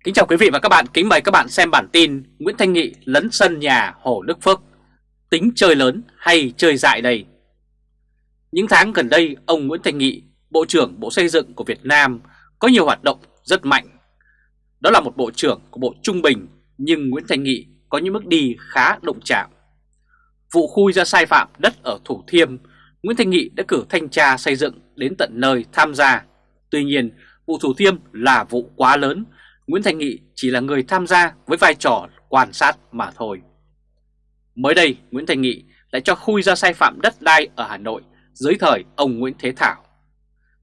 Kính chào quý vị và các bạn, kính mời các bạn xem bản tin Nguyễn Thanh Nghị lấn sân nhà Hồ Đức Phước Tính chơi lớn hay chơi dại đây? Những tháng gần đây, ông Nguyễn Thanh Nghị, Bộ trưởng Bộ Xây dựng của Việt Nam có nhiều hoạt động rất mạnh. Đó là một bộ trưởng của Bộ Trung Bình, nhưng Nguyễn Thanh Nghị có những bước đi khá động chạm. Vụ khui ra sai phạm đất ở Thủ Thiêm, Nguyễn Thanh Nghị đã cử thanh tra xây dựng đến tận nơi tham gia. Tuy nhiên, vụ Thủ Thiêm là vụ quá lớn, Nguyễn Thành Nghị chỉ là người tham gia với vai trò quan sát mà thôi. Mới đây, Nguyễn Thành Nghị lại cho khui ra sai phạm đất đai ở Hà Nội dưới thời ông Nguyễn Thế Thảo.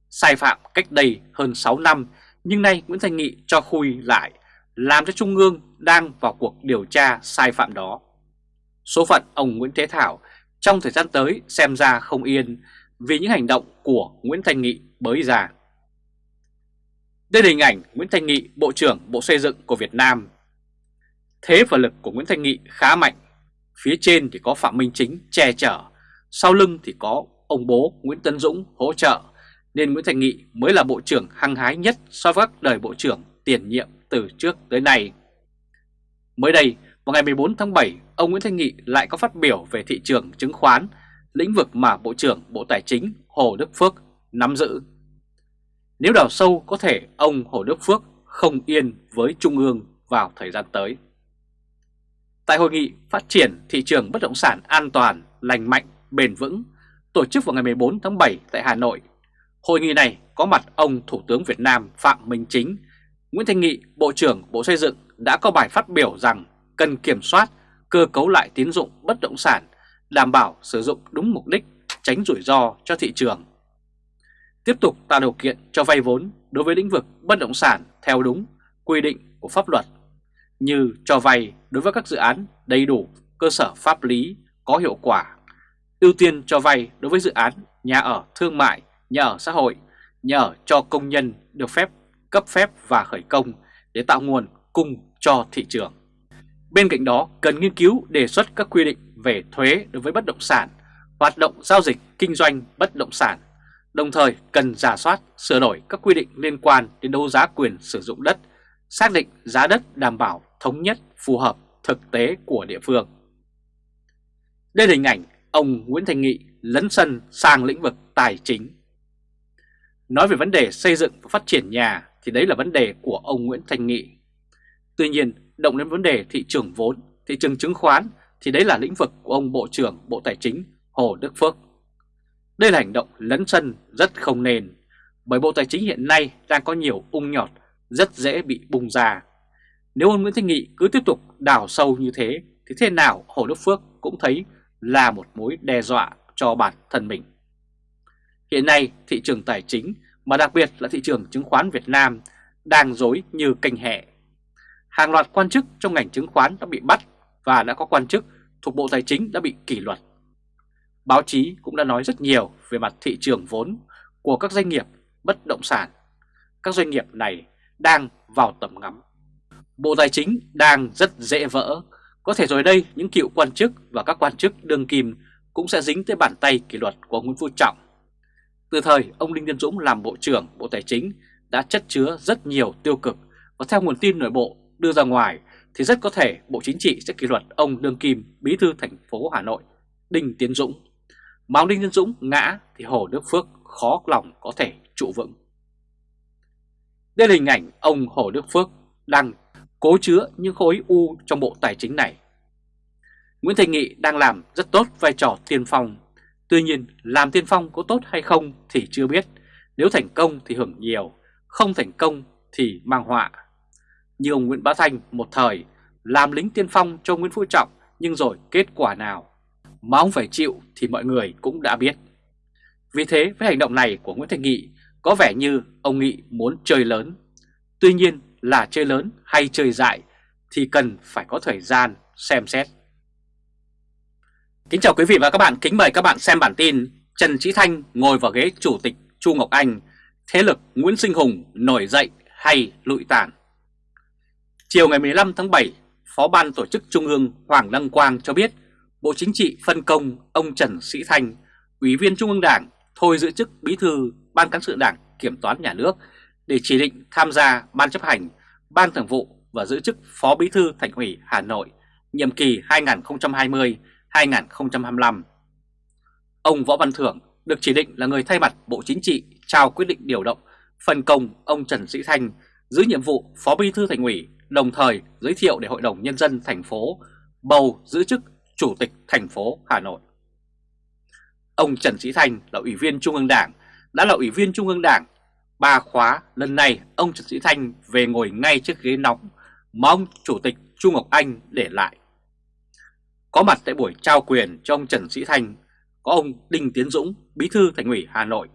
Sai phạm cách đây hơn 6 năm, nhưng nay Nguyễn Thành Nghị cho khui lại, làm cho Trung ương đang vào cuộc điều tra sai phạm đó. Số phận ông Nguyễn Thế Thảo trong thời gian tới xem ra không yên vì những hành động của Nguyễn Thành Nghị bới ra. Đây là hình ảnh Nguyễn Thanh Nghị, Bộ trưởng Bộ Xây dựng của Việt Nam. Thế và lực của Nguyễn Thanh Nghị khá mạnh. Phía trên thì có Phạm Minh Chính che chở, sau lưng thì có ông bố Nguyễn Tấn Dũng hỗ trợ, nên Nguyễn Thanh Nghị mới là Bộ trưởng hăng hái nhất so với các đời Bộ trưởng tiền nhiệm từ trước tới nay. Mới đây, vào ngày 14 tháng 7, ông Nguyễn Thanh Nghị lại có phát biểu về thị trường chứng khoán, lĩnh vực mà Bộ trưởng Bộ Tài chính Hồ Đức Phước nắm giữ. Nếu đào sâu có thể ông Hồ Đức Phước không yên với Trung ương vào thời gian tới. Tại hội nghị phát triển thị trường bất động sản an toàn, lành mạnh, bền vững tổ chức vào ngày 14 tháng 7 tại Hà Nội. Hội nghị này có mặt ông Thủ tướng Việt Nam Phạm Minh Chính, Nguyễn Thanh Nghị, Bộ trưởng Bộ Xây dựng đã có bài phát biểu rằng cần kiểm soát, cơ cấu lại tín dụng bất động sản, đảm bảo sử dụng đúng mục đích, tránh rủi ro cho thị trường tiếp tục tạo điều kiện cho vay vốn đối với lĩnh vực bất động sản theo đúng quy định của pháp luật như cho vay đối với các dự án đầy đủ cơ sở pháp lý có hiệu quả, ưu tiên cho vay đối với dự án nhà ở thương mại, nhà ở xã hội, nhà ở cho công nhân được phép cấp phép và khởi công để tạo nguồn cung cho thị trường. Bên cạnh đó, cần nghiên cứu đề xuất các quy định về thuế đối với bất động sản, hoạt động giao dịch kinh doanh bất động sản Đồng thời cần giả soát, sửa đổi các quy định liên quan đến đấu giá quyền sử dụng đất, xác định giá đất đảm bảo thống nhất phù hợp thực tế của địa phương. Đây là hình ảnh ông Nguyễn Thành Nghị lấn sân sang lĩnh vực tài chính. Nói về vấn đề xây dựng và phát triển nhà thì đấy là vấn đề của ông Nguyễn Thành Nghị. Tuy nhiên, động đến vấn đề thị trường vốn, thị trường chứng khoán thì đấy là lĩnh vực của ông Bộ trưởng Bộ Tài chính Hồ Đức Phước. Đây là hành động lấn sân rất không nên, bởi Bộ Tài chính hiện nay đang có nhiều ung nhọt rất dễ bị bùng ra. Nếu ông Nguyễn Thanh Nghị cứ tiếp tục đào sâu như thế thì thế nào Hồ Đức Phước cũng thấy là một mối đe dọa cho bản thân mình. Hiện nay thị trường tài chính mà đặc biệt là thị trường chứng khoán Việt Nam đang dối như canh hẹ. Hàng loạt quan chức trong ngành chứng khoán đã bị bắt và đã có quan chức thuộc Bộ Tài chính đã bị kỷ luật. Báo chí cũng đã nói rất nhiều về mặt thị trường vốn của các doanh nghiệp bất động sản. Các doanh nghiệp này đang vào tầm ngắm. Bộ Tài chính đang rất dễ vỡ. Có thể rồi đây những cựu quan chức và các quan chức đương kim cũng sẽ dính tới bàn tay kỷ luật của Nguyễn Phú Trọng. Từ thời ông Đinh Tiến Dũng làm Bộ trưởng Bộ Tài chính đã chất chứa rất nhiều tiêu cực và theo nguồn tin nội bộ đưa ra ngoài thì rất có thể Bộ Chính trị sẽ kỷ luật ông Đương Kim, Bí thư thành phố Hà Nội, Đinh Tiến Dũng. Mà Đinh Nhân Dũng ngã thì Hồ Đức Phước khó lòng có thể trụ vững. Đây là hình ảnh ông Hồ Đức Phước đang cố chứa những khối u trong bộ tài chính này. Nguyễn Thành Nghị đang làm rất tốt vai trò tiên phong. Tuy nhiên làm tiên phong có tốt hay không thì chưa biết. Nếu thành công thì hưởng nhiều, không thành công thì mang họa. Như ông Nguyễn Bá Thanh một thời làm lính tiên phong cho Nguyễn Phú Trọng nhưng rồi kết quả nào mà ông phải chịu thì mọi người cũng đã biết. Vì thế với hành động này của Nguyễn Thành Nghị có vẻ như ông Nghị muốn chơi lớn. Tuy nhiên là chơi lớn hay chơi dại thì cần phải có thời gian xem xét. Kính chào quý vị và các bạn, kính mời các bạn xem bản tin Trần Trí Thanh ngồi vào ghế Chủ tịch Chu Ngọc Anh, thế lực Nguyễn Sinh Hùng nổi dậy hay lụi tàn. Chiều ngày 15 tháng 7, Phó Ban Tổ chức Trung ương Hoàng Đăng Quang cho biết Bộ Chính trị phân công ông Trần Sĩ Thanh, Ủy viên Trung ương Đảng, thôi giữ chức Bí thư Ban Cán sự Đảng Kiểm toán Nhà nước để chỉ định tham gia Ban chấp hành Ban Thường vụ và giữ chức Phó Bí thư Thành ủy Hà Nội nhiệm kỳ 2020-2025. Ông Võ Văn Thưởng được chỉ định là người thay mặt Bộ Chính trị trao quyết định điều động phân công ông Trần Sĩ Thanh giữ nhiệm vụ Phó Bí thư Thành ủy, đồng thời giới thiệu để Hội đồng Nhân dân thành phố bầu giữ chức Chủ tịch thành phố Hà Nội. Ông Trần Sĩ Thanh là Ủy viên Trung ương Đảng, đã là Ủy viên Trung ương Đảng ba khóa, lần này ông Trần Sĩ Thanh về ngồi ngay trước ghế nóng mà ông Chủ tịch Trung Ngọc Anh để lại. Có mặt tại buổi trao quyền cho ông Trần Sĩ Thanh có ông Đinh Tiến Dũng, Bí thư Thành ủy Hà Nội.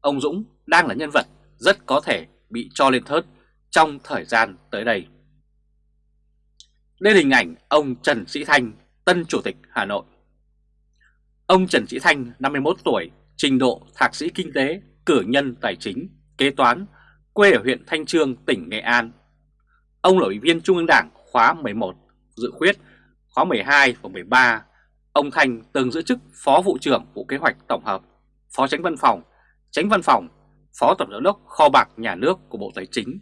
Ông Dũng đang là nhân vật rất có thể bị cho lên thớt trong thời gian tới đây. Đây là hình ảnh ông Trần Sĩ Thanh, tân Chủ tịch Hà Nội. Ông Trần Sĩ Thanh, 51 tuổi, trình độ thạc sĩ kinh tế, cử nhân tài chính, kế toán, quê ở huyện Thanh Trương, tỉnh Nghệ An. Ông là ủy viên Trung ương Đảng khóa 11, dự khuyết, khóa 12 và 13. Ông Thanh từng giữ chức Phó Vụ trưởng Vụ Kế hoạch Tổng hợp, Phó Tránh Văn phòng, Tránh Văn phòng, Phó Tổng giám đốc Kho bạc Nhà nước của Bộ Tài chính.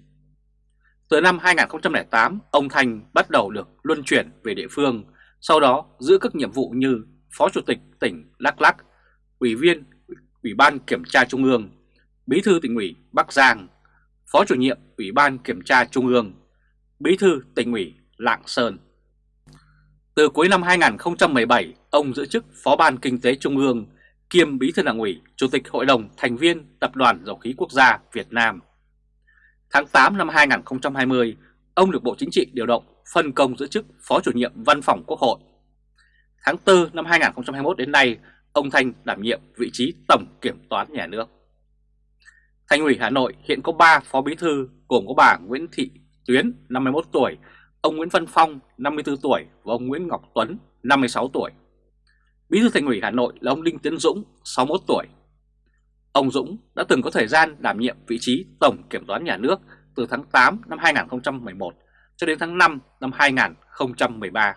Từ năm 2008, ông Thanh bắt đầu được luân chuyển về địa phương, sau đó giữ các nhiệm vụ như Phó Chủ tịch tỉnh Đắk lắc, Ủy viên Ủy ban Kiểm tra Trung ương, Bí thư tỉnh ủy Bắc Giang, Phó chủ nhiệm Ủy ban Kiểm tra Trung ương, Bí thư tỉnh ủy Lạng Sơn. Từ cuối năm 2017, ông giữ chức Phó ban Kinh tế Trung ương, kiêm Bí thư Đảng ủy, Chủ tịch Hội đồng thành viên Tập đoàn Dầu khí Quốc gia Việt Nam. Tháng 8 năm 2020, ông được Bộ Chính trị điều động phân công giữ chức Phó chủ nhiệm Văn phòng Quốc hội. Tháng 4 năm 2021 đến nay, ông Thanh đảm nhiệm vị trí Tổng Kiểm toán Nhà nước. Thành ủy Hà Nội hiện có 3 phó bí thư gồm có bà Nguyễn Thị Tuyến 51 tuổi, ông Nguyễn Văn Phong 54 tuổi và ông Nguyễn Ngọc Tuấn 56 tuổi. Bí thư Thành ủy Hà Nội là ông Đinh Tiến Dũng 61 tuổi. Ông Dũng đã từng có thời gian đảm nhiệm vị trí Tổng Kiểm toán Nhà nước từ tháng 8 năm 2011 cho đến tháng 5 năm 2013.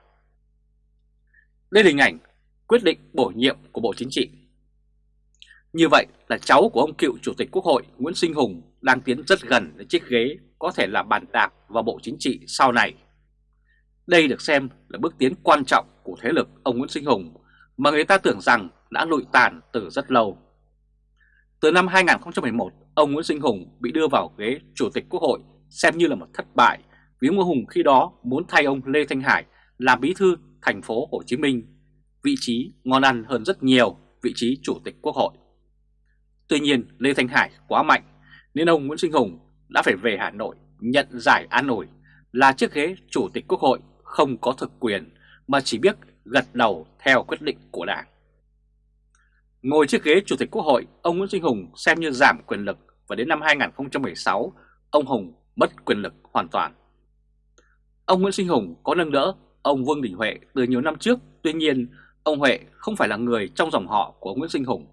Đây là hình ảnh quyết định bổ nhiệm của Bộ Chính trị. Như vậy là cháu của ông cựu Chủ tịch Quốc hội Nguyễn Sinh Hùng đang tiến rất gần đến chiếc ghế có thể là bàn đạp vào Bộ Chính trị sau này. Đây được xem là bước tiến quan trọng của thế lực ông Nguyễn Sinh Hùng mà người ta tưởng rằng đã lụi tàn từ rất lâu. Từ năm 2011, ông Nguyễn Sinh Hùng bị đưa vào ghế Chủ tịch Quốc hội xem như là một thất bại vì Ngô Hùng khi đó muốn thay ông Lê Thanh Hải làm bí thư thành phố Hồ Chí Minh, vị trí ngon ăn hơn rất nhiều vị trí Chủ tịch Quốc hội. Tuy nhiên Lê Thanh Hải quá mạnh nên ông Nguyễn Sinh Hùng đã phải về Hà Nội nhận giải an ủi là chiếc ghế Chủ tịch Quốc hội không có thực quyền mà chỉ biết gật đầu theo quyết định của Đảng. Ngồi chiếc ghế Chủ tịch Quốc hội, ông Nguyễn Sinh Hùng xem như giảm quyền lực và đến năm 2016, ông Hùng mất quyền lực hoàn toàn. Ông Nguyễn Sinh Hùng có nâng đỡ ông Vương Đình Huệ từ nhiều năm trước, tuy nhiên ông Huệ không phải là người trong dòng họ của Nguyễn Sinh Hùng.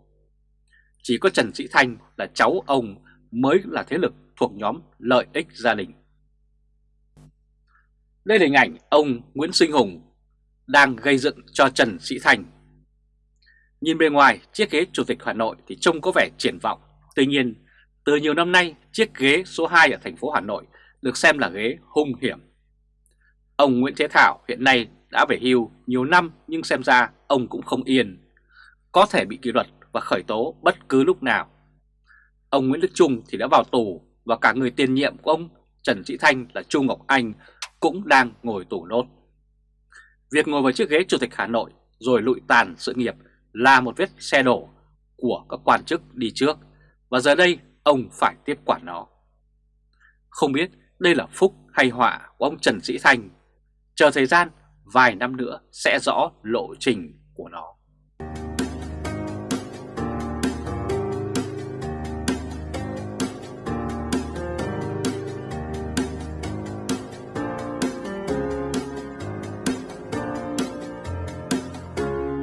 Chỉ có Trần Sĩ Thanh là cháu ông mới là thế lực thuộc nhóm lợi ích gia đình. Đây là hình ảnh ông Nguyễn Sinh Hùng đang gây dựng cho Trần Sĩ Thanh. Nhìn bề ngoài, chiếc ghế Chủ tịch Hà Nội thì trông có vẻ triển vọng. Tuy nhiên, từ nhiều năm nay, chiếc ghế số 2 ở thành phố Hà Nội được xem là ghế hung hiểm. Ông Nguyễn Thế Thảo hiện nay đã về hưu nhiều năm nhưng xem ra ông cũng không yên. Có thể bị kỷ luật và khởi tố bất cứ lúc nào. Ông Nguyễn Đức Trung thì đã vào tù và cả người tiền nhiệm của ông Trần Sĩ Thanh là Trung Ngọc Anh cũng đang ngồi tù nốt. Việc ngồi vào chiếc ghế Chủ tịch Hà Nội rồi lụi tàn sự nghiệp là một vết xe đổ của các quan chức đi trước và giờ đây ông phải tiếp quản nó. Không biết đây là phúc hay họa của ông Trần Sĩ Thanh, chờ thời gian vài năm nữa sẽ rõ lộ trình của nó.